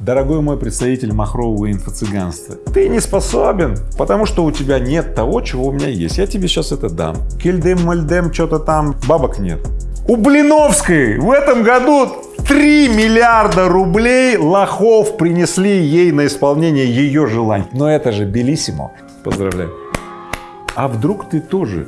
Дорогой мой представитель махрового инфо-цыганства, ты не способен, потому что у тебя нет того, чего у меня есть. Я тебе сейчас это дам. Кельдем-мальдем, что-то там, бабок нет. У Блиновской в этом году 3 миллиарда рублей лохов принесли ей на исполнение ее желаний. Но это же белиссимо. Поздравляю. А вдруг ты тоже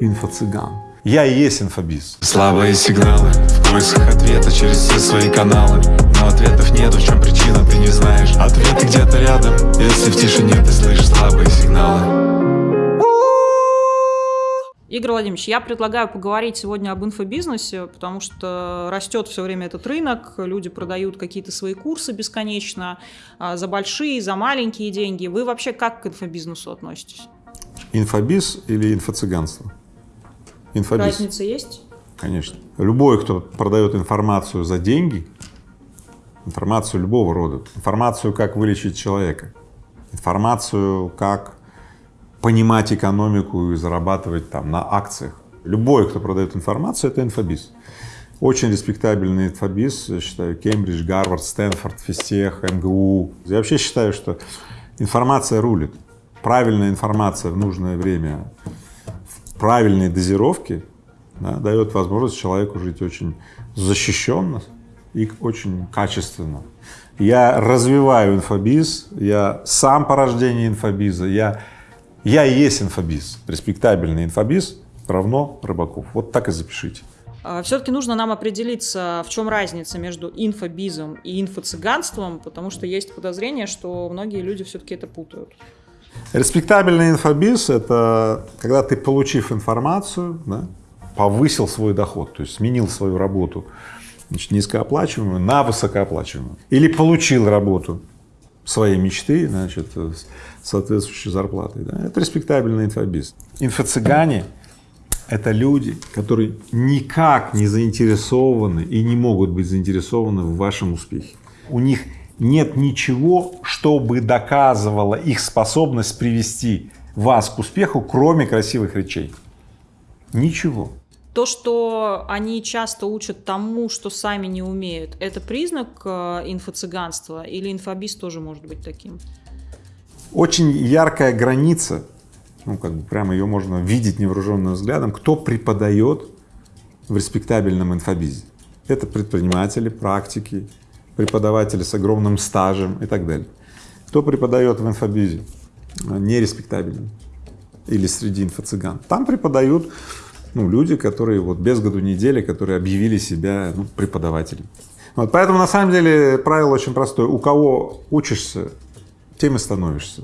инфо-цыган? Я и есть инфобиз. Слабые сигналы в поисках ответа через все свои каналы Но ответов нету, в чем причина, ты не знаешь Ответы где-то рядом, если в тишине ты слышишь слабые сигналы Игорь Владимирович, я предлагаю поговорить сегодня об инфобизнесе, потому что растет все время этот рынок, люди продают какие-то свои курсы бесконечно, а, за большие, за маленькие деньги. Вы вообще как к инфобизнесу относитесь? Инфобиз или инфо-цыганство? Инфобиз. Разница есть? Конечно. Любой, кто продает информацию за деньги, информацию любого рода, информацию, как вылечить человека, информацию, как понимать экономику и зарабатывать там на акциях. Любой, кто продает информацию, это инфобиз. Очень респектабельный инфобиз, я считаю, Кембридж, Гарвард, Стэнфорд, Фистех, МГУ. Я вообще считаю, что информация рулит. Правильная информация в нужное время, в правильной дозировке да, дает возможность человеку жить очень защищенно и очень качественно. Я развиваю инфобиз, я сам по рождению инфобиза, я я и есть инфобиз, респектабельный инфобиз равно Рыбаков. Вот так и запишите. А, Все-таки нужно нам определиться, в чем разница между инфобизом и инфо-цыганством, потому что есть подозрение, что многие люди все-таки это путают. Респектабельный инфобиз — это когда ты, получив информацию, да, повысил свой доход, то есть сменил свою работу значит, низкооплачиваемую на высокооплачиваемую. Или получил работу своей мечты, значит, соответствующей зарплатой. Да? Это респектабельный инфобиз. Инфо-цыгане — это люди, которые никак не заинтересованы и не могут быть заинтересованы в вашем успехе. У них нет ничего, что бы доказывало их способность привести вас к успеху, кроме красивых речей. Ничего. То, что они часто учат тому, что сами не умеют, это признак э, инфо-цыганства или инфобиз тоже может быть таким? Очень яркая граница, ну как бы прямо ее можно видеть невооруженным взглядом, кто преподает в респектабельном инфобизе. Это предприниматели, практики, преподаватели с огромным стажем и так далее. Кто преподает в инфобизе нереспектабельно или среди инфо-цыган? Там преподают ну, люди, которые вот без году недели, которые объявили себя ну, преподавателем. Вот, поэтому на самом деле правило очень простое. У кого учишься, тем и становишься.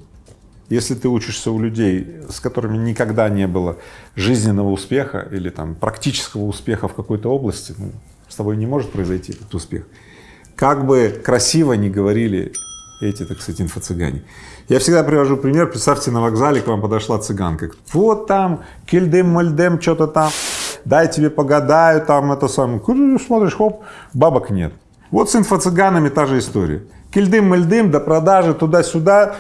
Если ты учишься у людей, с которыми никогда не было жизненного успеха или там практического успеха в какой-то области, ну, с тобой не может произойти этот успех. Как бы красиво не говорили эти, так сказать, инфо-цыгане. Я всегда привожу пример, представьте, на вокзале к вам подошла цыганка, вот там, кельдем-мальдем, что-то там, дай тебе погадаю, там это самое, смотришь, хоп, бабок нет. Вот с инфо-цыганами та же история. Кельдым-мальдым, до продажи, туда-сюда,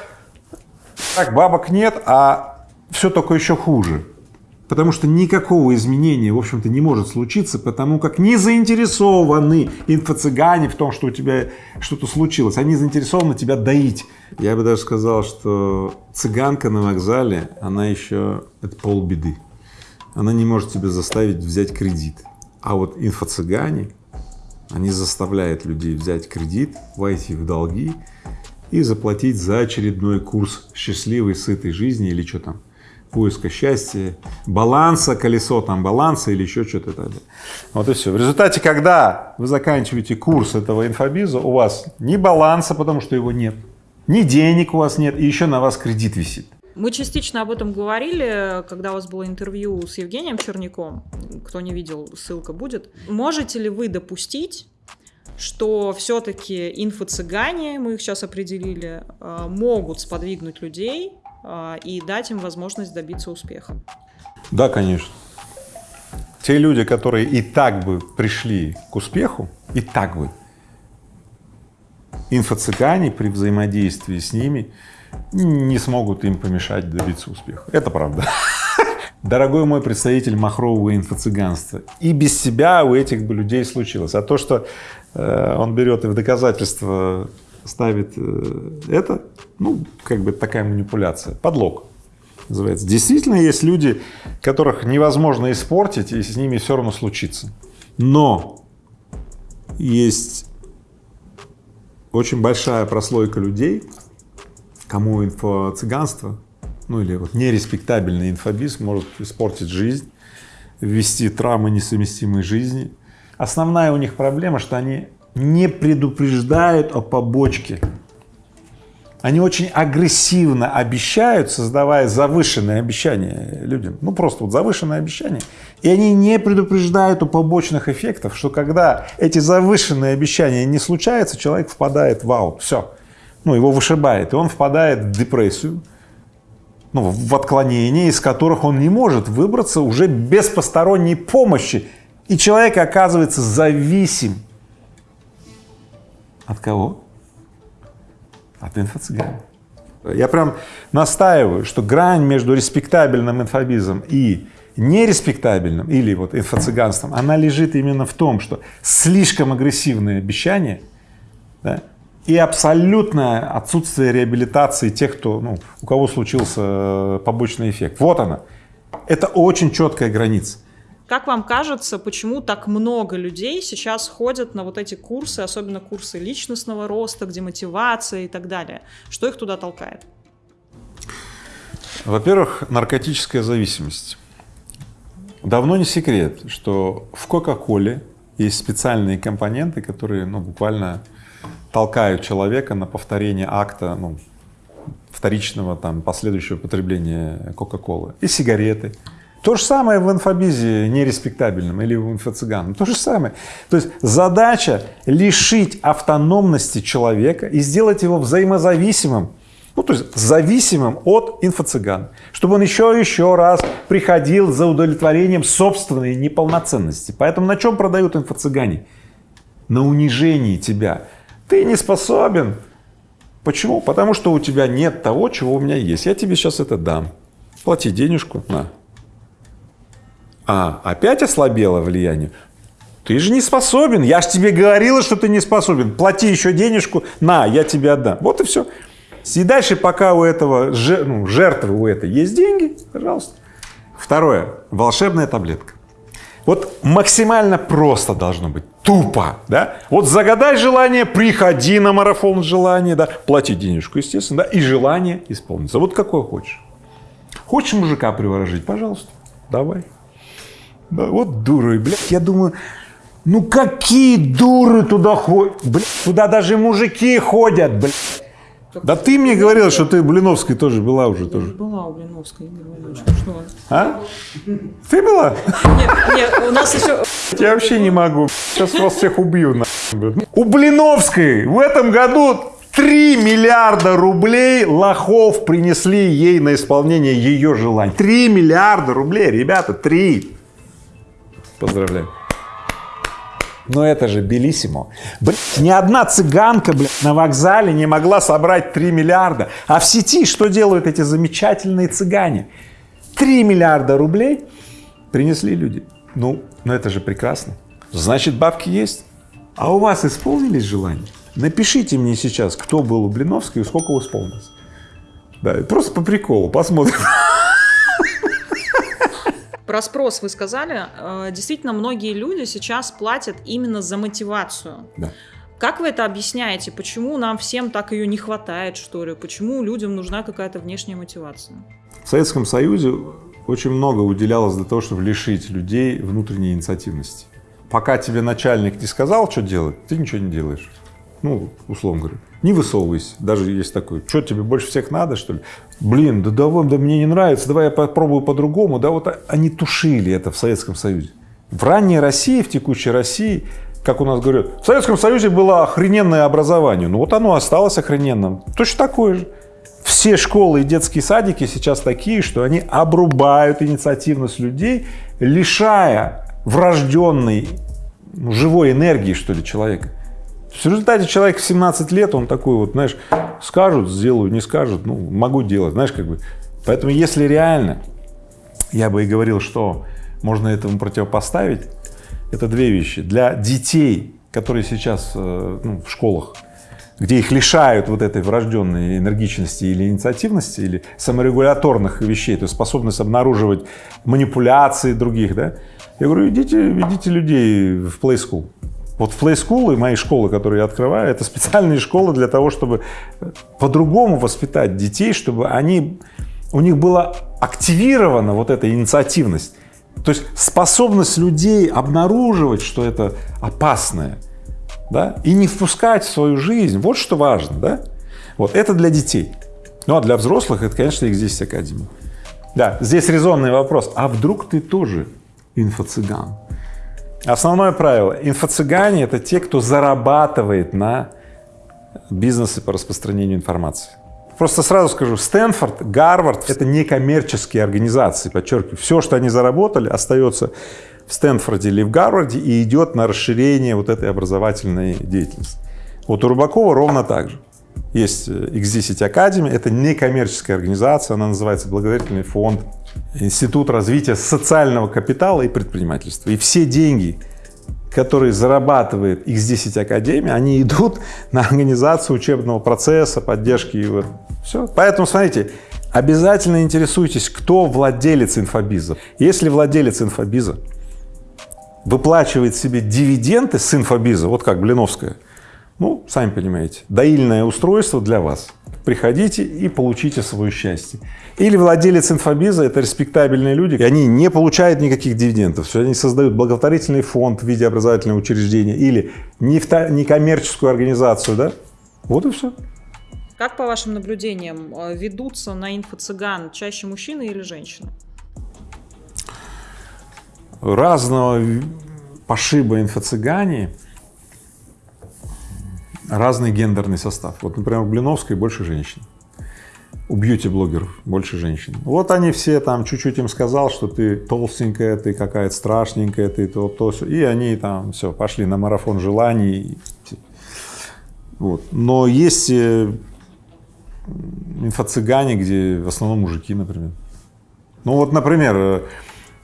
так, бабок нет, а все только еще хуже. Потому что никакого изменения, в общем-то, не может случиться, потому как не заинтересованы инфо-цыгане в том, что у тебя что-то случилось. Они заинтересованы тебя доить. Я бы даже сказал, что цыганка на вокзале, она еще, это полбеды. Она не может тебя заставить взять кредит. А вот инфо-цыгане, они заставляют людей взять кредит, войти в долги и заплатить за очередной курс счастливой, сытой жизни или что там, поиска счастья, баланса, колесо там баланса или еще что-то Вот и все. В результате, когда вы заканчиваете курс этого инфобиза, у вас ни баланса, потому что его нет, ни денег у вас нет, и еще на вас кредит висит. Мы частично об этом говорили, когда у вас было интервью с Евгением Черняком. Кто не видел, ссылка будет. Можете ли вы допустить, что все-таки инфо-цыгане, мы их сейчас определили, э, могут сподвигнуть людей и дать им возможность добиться успеха? Да, конечно. Те люди, которые и так бы пришли к успеху, и так бы, инфо-цыгане при взаимодействии с ними не смогут им помешать добиться успеха. Это правда. Дорогой мой представитель махрового инфо-цыганства, и без себя у этих бы людей случилось. А то, что э, он берет и в доказательство ставит э, это, ну, как бы такая манипуляция, подлог называется. Действительно есть люди, которых невозможно испортить, и с ними все равно случится. Но есть очень большая прослойка людей, кому инфо-цыганство, ну или вот нереспектабельный инфобиз может испортить жизнь, ввести травмы несовместимой жизни. Основная у них проблема, что они не предупреждают о побочке. Они очень агрессивно обещают, создавая завышенные обещания людям. Ну, просто вот завышенные обещания. И они не предупреждают о побочных эффектах, что когда эти завышенные обещания не случаются, человек впадает в аут. Все. Ну, его вышибает, и он впадает в депрессию, ну, в отклонения, из которых он не может выбраться уже без посторонней помощи. И человек оказывается зависим от кого? От инфо-цыган. Я прям настаиваю, что грань между респектабельным инфобизом и нереспектабельным или вот инфо-цыганством, она лежит именно в том, что слишком агрессивные обещания да, и абсолютное отсутствие реабилитации тех, кто, ну, у кого случился побочный эффект. Вот она. Это очень четкая граница. Как вам кажется, почему так много людей сейчас ходят на вот эти курсы, особенно курсы личностного роста, где мотивация и так далее? Что их туда толкает? Во-первых, наркотическая зависимость. Давно не секрет, что в Кока-Коле есть специальные компоненты, которые ну, буквально толкают человека на повторение акта ну, вторичного там последующего потребления Кока-Колы и сигареты. То же самое в инфобизе нереспектабельном или в инфо-цыганном, то же самое. То есть задача лишить автономности человека и сделать его взаимозависимым, ну то есть зависимым от инфо-цыган, чтобы он еще и еще раз приходил за удовлетворением собственной неполноценности. Поэтому на чем продают инфо-цыгане? На унижении тебя. Ты не способен. Почему? Потому что у тебя нет того, чего у меня есть. Я тебе сейчас это дам. Плати денежку, на, а, опять ослабело влияние? Ты же не способен, я же тебе говорила, что ты не способен. Плати еще денежку, на, я тебе отдам. Вот и все. И дальше, пока у этого ну, жертвы у этой есть деньги, пожалуйста. Второе. Волшебная таблетка. Вот максимально просто должно быть, тупо, да? Вот загадай желание, приходи на марафон желания, да, плати денежку, естественно, да, и желание исполнится. Вот какое хочешь. Хочешь мужика приворожить, пожалуйста, давай. Да, вот дуры, блядь, я думаю, ну какие дуры туда ходят, блядь, туда даже мужики ходят, блядь. Да ты мне говорила, что ты Блиновской тоже была уже тоже. Была у Блиновской, Игорь Владимирович, что? А? Ты была? Нет, нет, у нас еще... Я вообще не могу. Сейчас вас всех убью. На. У Блиновской в этом году 3 миллиарда рублей лохов принесли ей на исполнение ее желаний. 3 миллиарда рублей, ребята, 3. Поздравляю. Но это же Белиссимо. Блядь, ни одна цыганка, блядь, на вокзале не могла собрать 3 миллиарда. А в сети что делают эти замечательные цыгане? 3 миллиарда рублей принесли люди. Ну, ну это же прекрасно. Значит, бабки есть. А у вас исполнились желания? Напишите мне сейчас, кто был у Блиновской и сколько исполнилось. Да, просто по приколу, посмотрим. Про спрос вы сказали. Э, действительно, многие люди сейчас платят именно за мотивацию. Да. Как вы это объясняете? Почему нам всем так ее не хватает, что ли? Почему людям нужна какая-то внешняя мотивация? В Советском Союзе очень много уделялось для того, чтобы лишить людей внутренней инициативности. Пока тебе начальник не сказал, что делать, ты ничего не делаешь. Ну, условно говоря, не высовывайся, даже есть такой, что тебе больше всех надо, что ли? Блин, да давай, да мне не нравится, давай я попробую по-другому. Да вот они тушили это в Советском Союзе. В ранней России, в текущей России, как у нас говорят, в Советском Союзе было охрененное образование. Ну вот оно осталось охрененным. Точно такое же. Все школы и детские садики сейчас такие, что они обрубают инициативность людей, лишая врожденной ну, живой энергии, что ли, человека. В результате человек в 17 лет, он такой вот, знаешь, скажут, сделаю, не скажут, ну, могу делать, знаешь, как бы. Поэтому если реально, я бы и говорил, что можно этому противопоставить, это две вещи. Для детей, которые сейчас э, ну, в школах где их лишают вот этой врожденной энергичности или инициативности, или саморегуляторных вещей, то есть способность обнаруживать манипуляции других, да, я говорю, идите, ведите людей в play school. Вот play school и мои школы, которые я открываю, это специальные школы для того, чтобы по-другому воспитать детей, чтобы они, у них была активирована вот эта инициативность. То есть способность людей обнаруживать, что это опасное, да, и не впускать в свою жизнь, вот что важно, да. Вот это для детей. Ну а для взрослых это, конечно, их здесь академия. Да, здесь резонный вопрос, а вдруг ты тоже инфо-цыган? Основное правило, инфо-цыгане это те, кто зарабатывает на бизнесе по распространению информации. Просто сразу скажу, Стэнфорд, Гарвард — это не коммерческие организации, подчеркиваю. Все, что они заработали, остается в Стэнфорде или в Гарварде и идет на расширение вот этой образовательной деятельности. Вот у Рубакова ровно так же. Есть X10 Academy, это не коммерческая организация, она называется благотворительный фонд, Институт развития социального капитала и предпринимательства. И все деньги, которые зарабатывает X10 Академия, они идут на организацию учебного процесса, поддержки его. Все. Поэтому, смотрите, обязательно интересуйтесь, кто владелец инфобиза. Если владелец инфобиза выплачивает себе дивиденды с инфобиза, вот как Блиновская, ну, сами понимаете, доильное устройство для вас. Приходите и получите свое счастье. Или владелец инфобиза — это респектабельные люди, и они не получают никаких дивидендов, они создают благотворительный фонд в виде образовательного учреждения или некоммерческую организацию, да? Вот и все. Как по вашим наблюдениям э, ведутся на инфо-цыган чаще мужчины или женщины? Разного пошиба инфо-цыгане, разный гендерный состав. Вот, например, в Блиновской больше женщин у бьюти-блогеров больше женщин. Вот они все там чуть-чуть им сказал, что ты толстенькая, ты какая-то страшненькая, ты то, то, все. И они там все, пошли на марафон желаний. Вот. Но есть э, инфо-цыгане, где в основном мужики, например. Ну вот, например, э,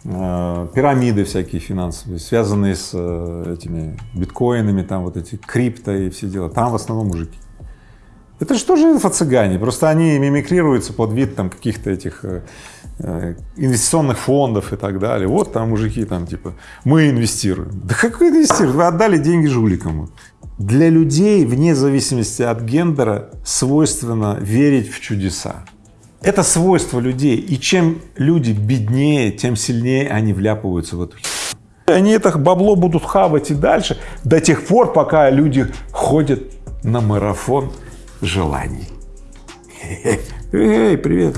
пирамиды всякие финансовые, связанные с этими биткоинами, там вот эти крипто и все дела, там в основном мужики. Это же тоже инфо-цыгане, просто они мимикрируются под вид там каких-то этих э, э, инвестиционных фондов и так далее. Вот там мужики там типа, мы инвестируем. Да какой инвестируем? Вы отдали деньги жуликам. Для людей, вне зависимости от гендера, свойственно верить в чудеса. Это свойство людей, и чем люди беднее, тем сильнее они вляпываются в эту Они это бабло будут хавать и дальше, до тех пор, пока люди ходят на марафон желаний. Эй, привет!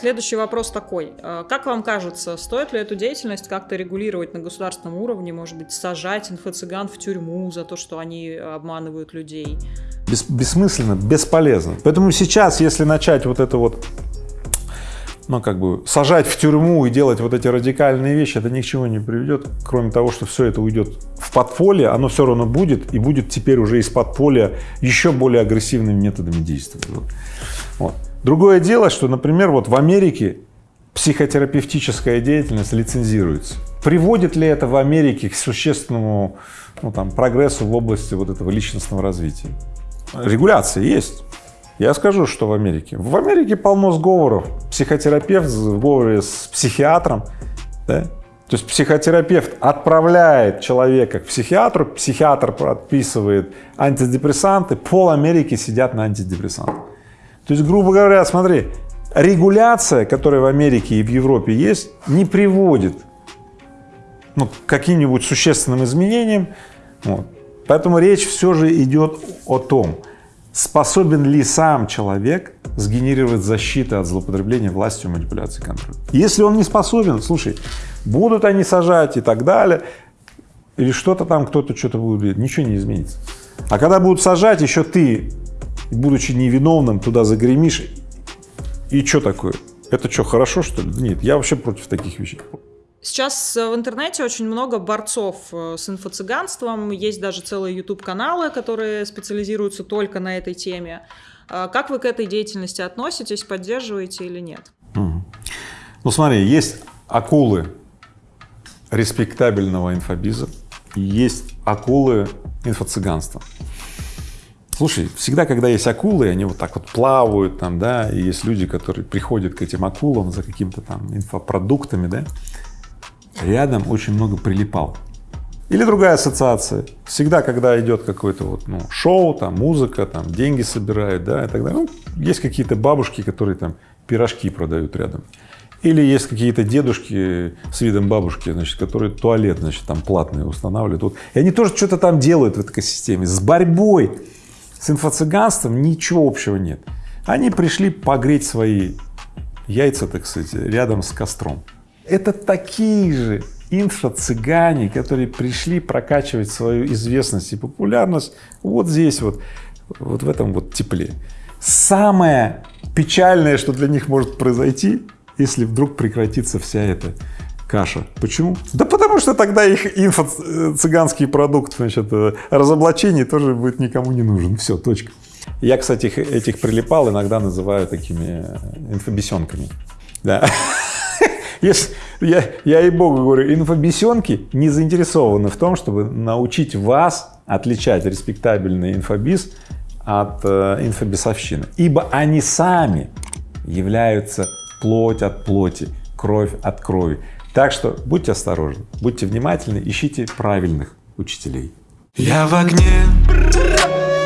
Следующий вопрос такой. А, как вам кажется, стоит ли эту деятельность как-то регулировать на государственном уровне, может быть, сажать инфо-цыган в тюрьму за то, что они обманывают людей? Бес, бессмысленно, бесполезно. Поэтому сейчас, если начать вот это вот ну, как бы сажать в тюрьму и делать вот эти радикальные вещи, это ни к чему не приведет, кроме того, что все это уйдет в подполье, оно все равно будет, и будет теперь уже из подполья еще более агрессивными методами действовать. Вот. Другое дело, что, например, вот в Америке психотерапевтическая деятельность лицензируется. Приводит ли это в Америке к существенному ну, там, прогрессу в области вот этого личностного развития? Регуляция есть. Я скажу, что в Америке. В Америке полно сговоров. Психотерапевт в сговоре с психиатром, да? То есть психотерапевт отправляет человека к психиатру, психиатр подписывает антидепрессанты, пол Америки сидят на антидепрессантах. То есть, грубо говоря, смотри, регуляция, которая в Америке и в Европе есть, не приводит ну, к каким-нибудь существенным изменениям. Вот. Поэтому речь все же идет о том, способен ли сам человек сгенерировать защиту от злоупотребления властью, манипуляции, контроля. Если он не способен, слушай, будут они сажать и так далее, или что-то там, кто-то что-то будет, ничего не изменится. А когда будут сажать, еще ты, будучи невиновным, туда загремишь, и что такое? Это что, хорошо, что ли? Нет, я вообще против таких вещей. Сейчас э, в интернете очень много борцов э, с инфо-цыганством, есть даже целые YouTube-каналы, которые специализируются только на этой теме. А как вы к этой деятельности относитесь, поддерживаете или нет? Ну смотри, есть акулы респектабельного инфобиза, есть акулы инфо-цыганства. Слушай, всегда, когда есть акулы, они вот так вот плавают там, да, и есть люди, которые приходят к этим акулам за какими-то там инфопродуктами, да, рядом очень много прилипал. Или другая ассоциация. Всегда, когда идет какое-то вот, ну, шоу, там, музыка, там, деньги собирают, да, и так далее, ну, есть какие-то бабушки, которые там пирожки продают рядом. Или есть какие-то дедушки с видом бабушки, значит, которые туалет, значит, там платный устанавливают. Вот. И они тоже что-то там делают в этой экосистеме. С борьбой с инфо-цыганством ничего общего нет. Они пришли погреть свои яйца, так сказать, рядом с костром. Это такие же инфо-цыгане, которые пришли прокачивать свою известность и популярность вот здесь вот, вот в этом вот тепле. Самое печальное, что для них может произойти, если вдруг прекратится вся эта каша. Почему? Да потому что тогда их инфо-цыганский продукт, значит, э, разоблачение тоже будет никому не нужен. Все, точка. Я, кстати, этих прилипал иногда называю такими э, инфобесенками. Да. Если, я, я и богу говорю, инфобесенки не заинтересованы в том, чтобы научить вас отличать респектабельный инфобиз от э, инфобесовщины, ибо они сами являются плоть от плоти, кровь от крови. Так что будьте осторожны, будьте внимательны, ищите правильных учителей. Я в огне,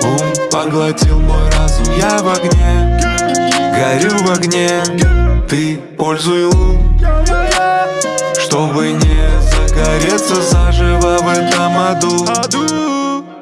ум поглотил мой разум, я в огне, горю в огне, ты пользуй лун, чтобы не загореться заживо в этом аду.